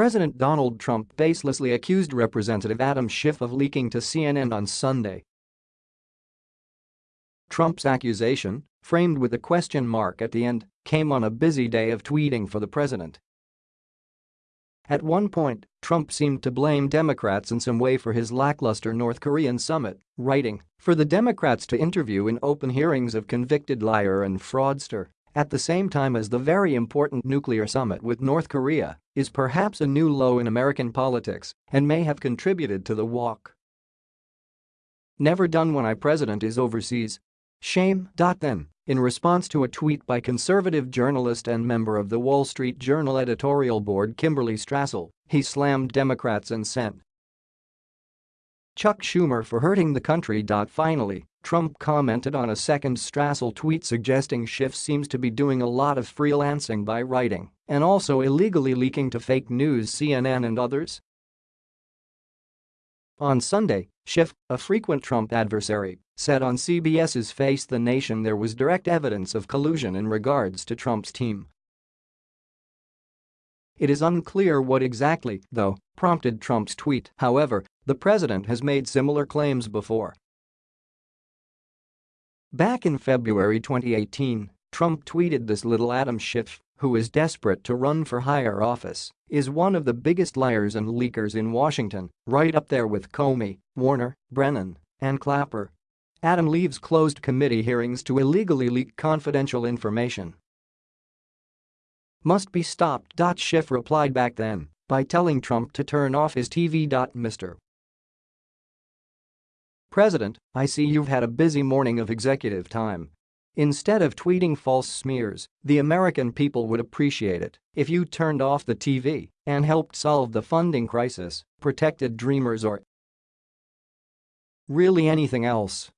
President Donald Trump baselessly accused Representative Adam Schiff of leaking to CNN on Sunday. Trump's accusation, framed with a question mark at the end, came on a busy day of tweeting for the president. At one point, Trump seemed to blame Democrats in some way for his lackluster North Korean summit, writing, for the Democrats to interview in open hearings of convicted liar and fraudster at the same time as the very important nuclear summit with North Korea is perhaps a new low in American politics and may have contributed to the walk. Never done when I president is overseas. Shame. Then, in response to a tweet by conservative journalist and member of the Wall Street Journal editorial board Kimberly Strassel, he slammed Democrats and sent Chuck Schumer for hurting the country. Finally, Trump commented on a second Strassel tweet suggesting Schiff seems to be doing a lot of freelancing by writing and also illegally leaking to fake news CNN and others. On Sunday, Schiff, a frequent Trump adversary, said on CBS's Face the Nation there was direct evidence of collusion in regards to Trump's team. It is unclear what exactly, though, prompted Trump's tweet, however, the president has made similar claims before. Back in February 2018, Trump tweeted this little Adam Schiff, who is desperate to run for higher office, is one of the biggest liars and leakers in Washington, right up there with Comey, Warner, Brennan, and Clapper. Adam leaves closed committee hearings to illegally leak confidential information. Must be stopped. Schiff replied back then by telling Trump to turn off his TV. Mr. President, I see you've had a busy morning of executive time. Instead of tweeting false smears, the American people would appreciate it if you turned off the TV and helped solve the funding crisis, protected dreamers or really anything else.